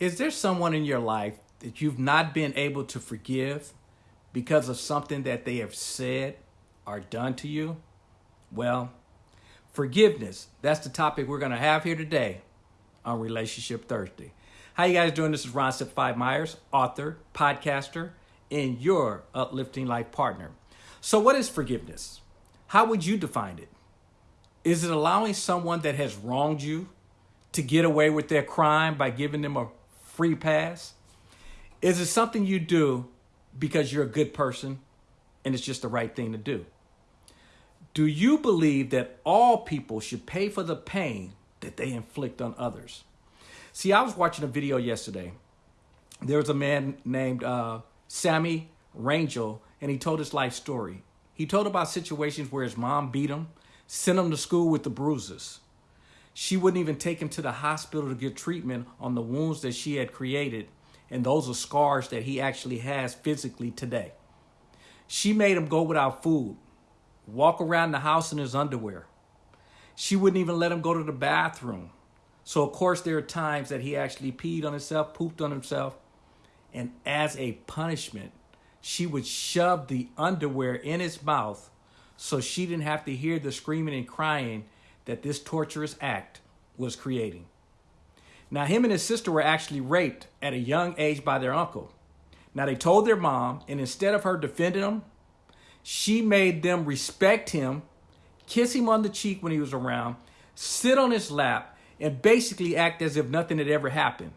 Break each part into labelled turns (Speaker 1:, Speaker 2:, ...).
Speaker 1: Is there someone in your life that you've not been able to forgive because of something that they have said or done to you? Well, forgiveness, that's the topic we're going to have here today on Relationship Thursday. How you guys doing? This is Ron Simplified Myers, author, podcaster, and your uplifting life partner. So what is forgiveness? How would you define it? Is it allowing someone that has wronged you to get away with their crime by giving them a free pass? Is it something you do because you're a good person and it's just the right thing to do? Do you believe that all people should pay for the pain that they inflict on others? See, I was watching a video yesterday. There was a man named uh, Sammy Rangel, and he told his life story. He told about situations where his mom beat him, sent him to school with the bruises. She wouldn't even take him to the hospital to get treatment on the wounds that she had created. And those are scars that he actually has physically today. She made him go without food, walk around the house in his underwear. She wouldn't even let him go to the bathroom. So, of course, there are times that he actually peed on himself, pooped on himself. And as a punishment, she would shove the underwear in his mouth so she didn't have to hear the screaming and crying that this torturous act was creating. Now, him and his sister were actually raped at a young age by their uncle. Now, they told their mom, and instead of her defending him, she made them respect him, kiss him on the cheek when he was around, sit on his lap, and basically act as if nothing had ever happened.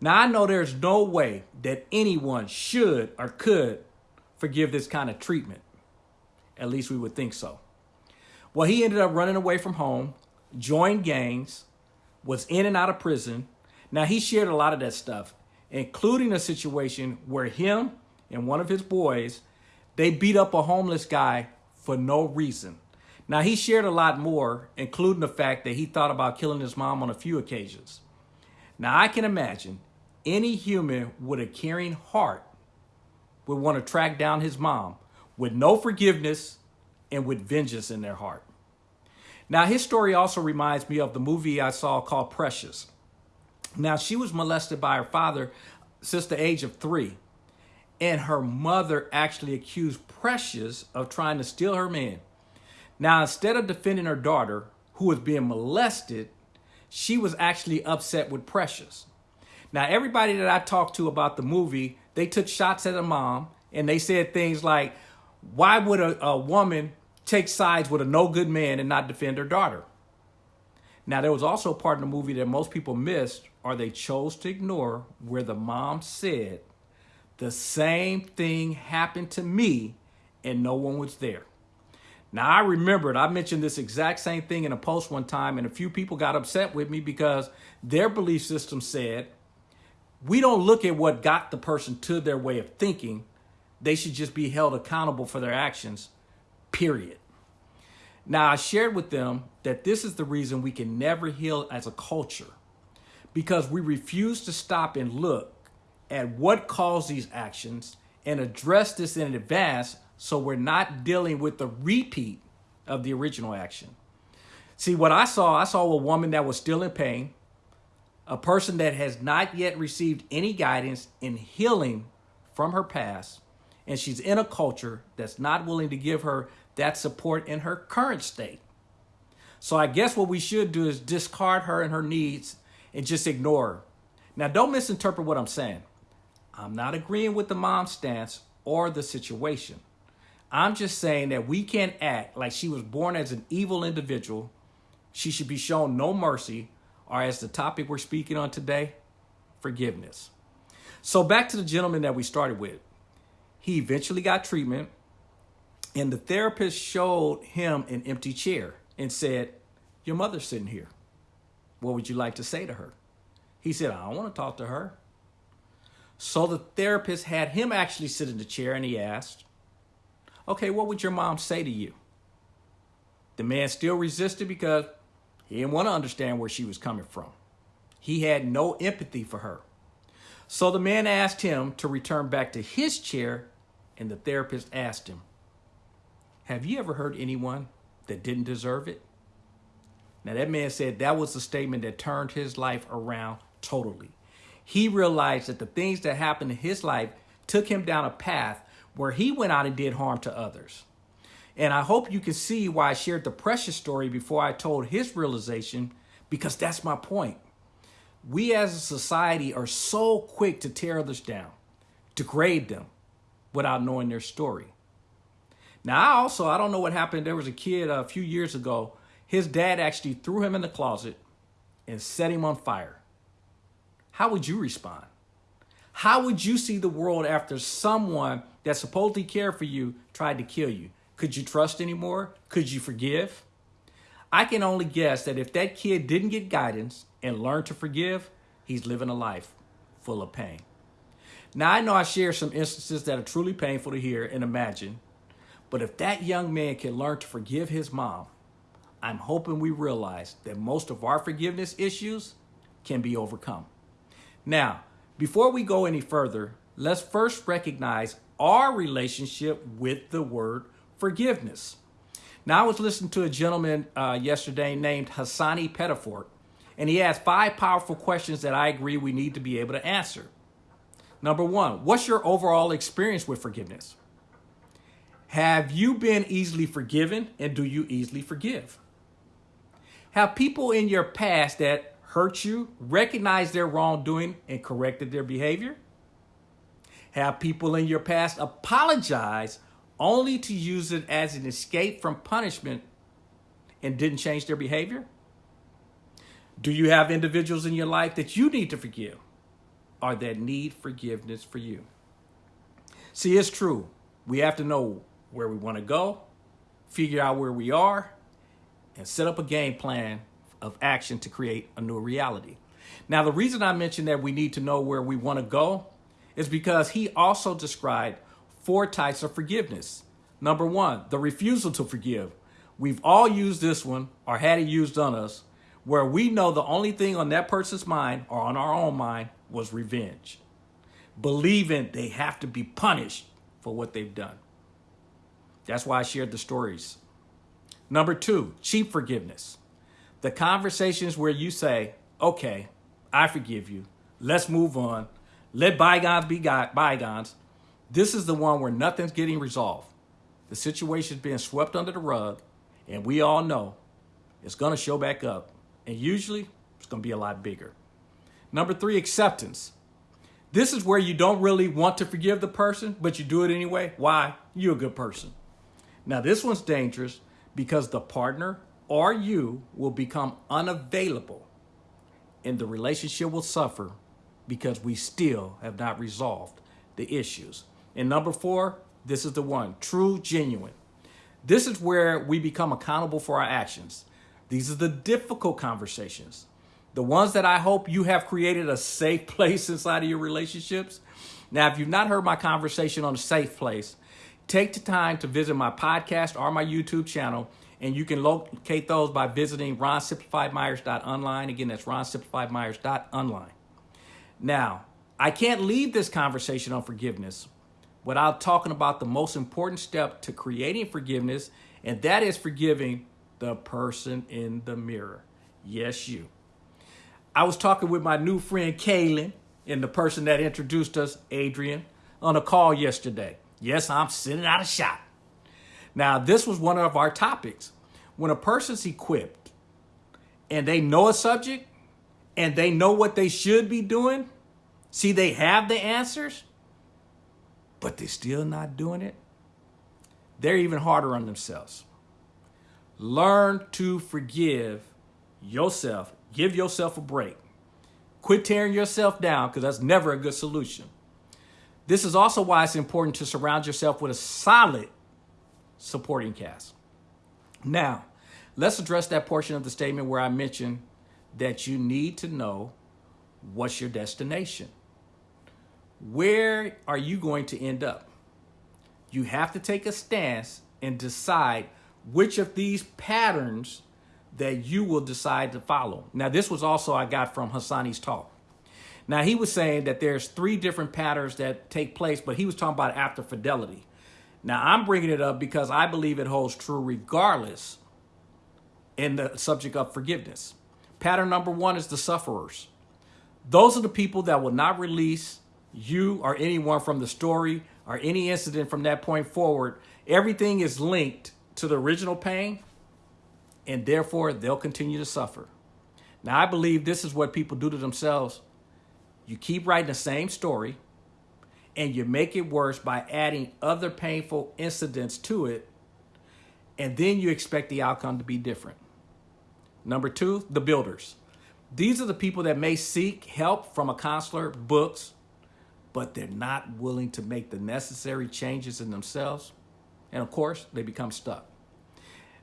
Speaker 1: Now, I know there's no way that anyone should or could forgive this kind of treatment. At least we would think so. Well, he ended up running away from home, joined gangs, was in and out of prison. Now, he shared a lot of that stuff, including a situation where him and one of his boys, they beat up a homeless guy for no reason. Now, he shared a lot more, including the fact that he thought about killing his mom on a few occasions. Now, I can imagine any human with a caring heart would want to track down his mom with no forgiveness and with vengeance in their heart. Now, his story also reminds me of the movie I saw called Precious. Now, she was molested by her father since the age of three, and her mother actually accused Precious of trying to steal her man. Now, instead of defending her daughter, who was being molested, she was actually upset with Precious. Now, everybody that I talked to about the movie, they took shots at the mom and they said things like, why would a, a woman take sides with a no good man and not defend her daughter. Now, there was also a part in the movie that most people missed or they chose to ignore where the mom said, the same thing happened to me and no one was there. Now, I remembered, I mentioned this exact same thing in a post one time, and a few people got upset with me because their belief system said, we don't look at what got the person to their way of thinking. They should just be held accountable for their actions period. Now, I shared with them that this is the reason we can never heal as a culture because we refuse to stop and look at what caused these actions and address this in advance so we're not dealing with the repeat of the original action. See, what I saw, I saw a woman that was still in pain, a person that has not yet received any guidance in healing from her past, and she's in a culture that's not willing to give her that support in her current state. So I guess what we should do is discard her and her needs and just ignore her. Now, don't misinterpret what I'm saying. I'm not agreeing with the mom stance or the situation. I'm just saying that we can't act like she was born as an evil individual. She should be shown no mercy, or as the topic we're speaking on today, forgiveness. So back to the gentleman that we started with. He eventually got treatment, and the therapist showed him an empty chair and said, Your mother's sitting here. What would you like to say to her? He said, I don't want to talk to her. So the therapist had him actually sit in the chair and he asked, Okay, what would your mom say to you? The man still resisted because he didn't want to understand where she was coming from. He had no empathy for her. So the man asked him to return back to his chair and the therapist asked him, Have you ever hurt anyone that didn't deserve it? Now, that man said that was the statement that turned his life around totally. he realized that the things that happened in his life took him down a path where he went out and did harm to others. And I hope you can see why I shared the precious story before I told his realization, because that's my point. We as a society are so quick to tear others down, degrade them without knowing their story. Now, I also, I don't know what happened. There was a kid a few years ago. His dad actually threw him in the closet and set him on fire. How would you respond? How would you see the world after someone that supposedly cared for you tried to kill you? Could you trust anymore? Could you forgive? I can only guess that if that kid didn't get guidance and learn to forgive, he's living a life full of pain. Now, I know I share some instances that are truly painful to hear and imagine, but if that young man can learn to forgive his mom, I'm hoping we realize that most of our forgiveness issues can be overcome. Now, before we go any further, let's first recognize our relationship with the word forgiveness. Now, I was listening to a gentleman uh, yesterday named Hasani Pettiford, and he asked five powerful questions that I agree we need to be able to answer. Number one, what's your overall experience with forgiveness? Have you been easily forgiven and do you easily forgive? Have people in your past that hurt you recognized their wrongdoing and corrected their behavior? Have people in your past apologized only to use it as an escape from punishment and didn't change their behavior? Do you have individuals in your life that you need to forgive or that need forgiveness for you? See, it's true. We have to know where we want to go, figure out where we are, and set up a game plan of action to create a new reality. Now, the reason I mentioned that we need to know where we want to go is because he also described four types of forgiveness. Number one, the refusal to forgive. We've all used this one or had it used on us where we know the only thing on that person's mind or on our own mind was revenge, believing they have to be punished for what they've done. That's why I shared the stories. Number two, cheap forgiveness. The conversations where you say, okay, I forgive you. Let's move on. Let bygones be bygones. This is the one where nothing's getting resolved. The situation's being swept under the rug, and we all know it's going to show back up. And usually, it's going to be a lot bigger. Number three, acceptance. This is where you don't really want to forgive the person, but you do it anyway. Why? You're a good person. Now, this one's dangerous because the partner or you will become unavailable and the relationship will suffer because we still have not resolved the issues. And number four, this is the one true, genuine. This is where we become accountable for our actions. These are the difficult conversations, the ones that I hope you have created a safe place inside of your relationships. Now, if you've not heard my conversation on a safe place, take the time to visit my podcast or my YouTube channel and you can locate those by visiting ronsimplifiedmyers.online. Again, that's ronsimplifiedmyers.online. Now, I can't leave this conversation on forgiveness without talking about the most important step to creating forgiveness, and that is forgiving the person in the mirror. Yes, you. I was talking with my new friend Kaylin and the person that introduced us, Adrian, on a call yesterday. Yes, I'm sitting out a shot. Now, this was one of our topics. When a person's equipped and they know a subject and they know what they should be doing, see, they have the answers, but they're still not doing it, they're even harder on themselves. Learn to forgive yourself. Give yourself a break. Quit tearing yourself down because that's never a good solution. This is also why it's important to surround yourself with a solid supporting cast. Now, let's address that portion of the statement where I mentioned that you need to know what's your destination. Where are you going to end up? You have to take a stance and decide which of these patterns that you will decide to follow. Now, this was also I got from Hasani's talk. Now, he was saying that there's three different patterns that take place, but he was talking about after fidelity. Now, I'm bringing it up because I believe it holds true regardless in the subject of forgiveness. Pattern number one is the sufferers. Those are the people that will not release you or anyone from the story or any incident from that point forward. Everything is linked to the original pain, and therefore they'll continue to suffer. Now, I believe this is what people do to themselves. You keep writing the same story, and you make it worse by adding other painful incidents to it, and then you expect the outcome to be different. Number two, the builders. These are the people that may seek help from a counselor, books, but they're not willing to make the necessary changes in themselves. And of course, they become stuck.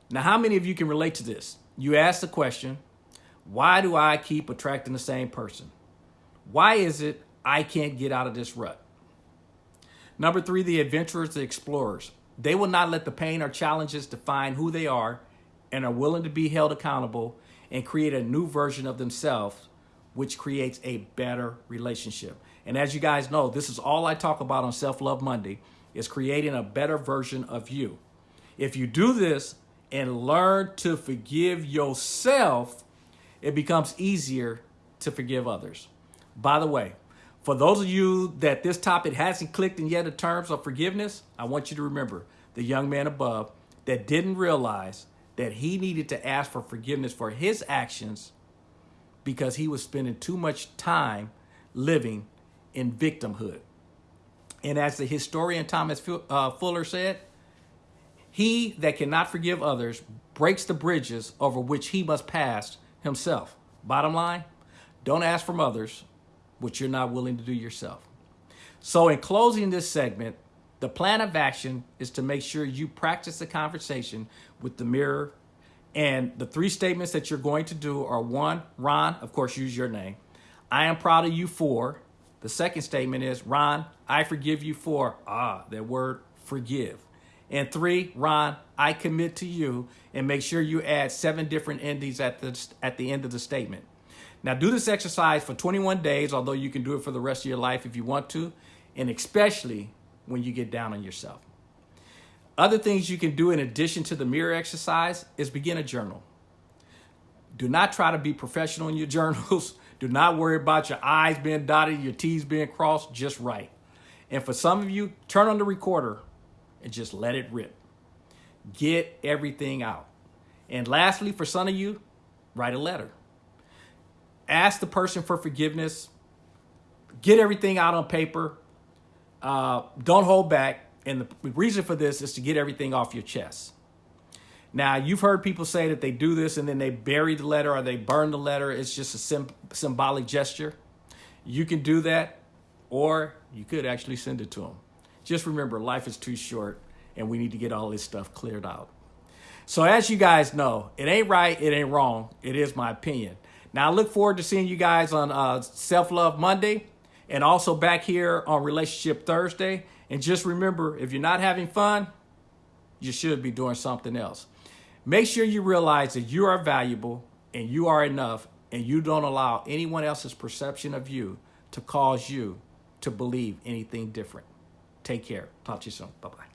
Speaker 1: Now, how many of you can relate to this? You ask the question, why do I keep attracting the same person? Why is it I can't get out of this rut? Number three, the adventurers, the explorers. They will not let the pain or challenges define who they are and are willing to be held accountable and create a new version of themselves, which creates a better relationship. And as you guys know, this is all I talk about on Self Love Monday is creating a better version of you. If you do this and learn to forgive yourself, it becomes easier to forgive others. By the way, for those of you that this topic hasn't clicked in yet in terms of forgiveness, I want you to remember the young man above that didn't realize that he needed to ask for forgiveness for his actions because he was spending too much time living in victimhood. And as the historian Thomas uh, Fuller said, he that cannot forgive others breaks the bridges over which he must pass himself. Bottom line, don't ask from others what you're not willing to do yourself. So in closing this segment, the plan of action is to make sure you practice the conversation with the mirror. And the three statements that you're going to do are one, Ron, of course, use your name. I am proud of you for. The second statement is, Ron, I forgive you for, ah, that word forgive. And three, Ron, I commit to you and make sure you add seven different endings at the, at the end of the statement. Now do this exercise for 21 days, although you can do it for the rest of your life if you want to, and especially when you get down on yourself. Other things you can do in addition to the mirror exercise is begin a journal. Do not try to be professional in your journals. Do not worry about your I's being dotted, your T's being crossed, just write. And for some of you, turn on the recorder and just let it rip. Get everything out. And lastly, for some of you, write a letter. Ask the person for forgiveness. Get everything out on paper. Uh, don't hold back. And the reason for this is to get everything off your chest. Now, you've heard people say that they do this and then they bury the letter or they burn the letter. It's just a symbolic gesture. You can do that, or you could actually send it to them. Just remember, life is too short and we need to get all this stuff cleared out. So as you guys know, it ain't right, it ain't wrong. It is my opinion. Now, I look forward to seeing you guys on uh, Self Love Monday and also back here on Relationship Thursday. And just remember, if you're not having fun, you should be doing something else. Make sure you realize that you are valuable and you are enough and you don't allow anyone else's perception of you to cause you to believe anything different. Take care. Talk to you soon. Bye-bye.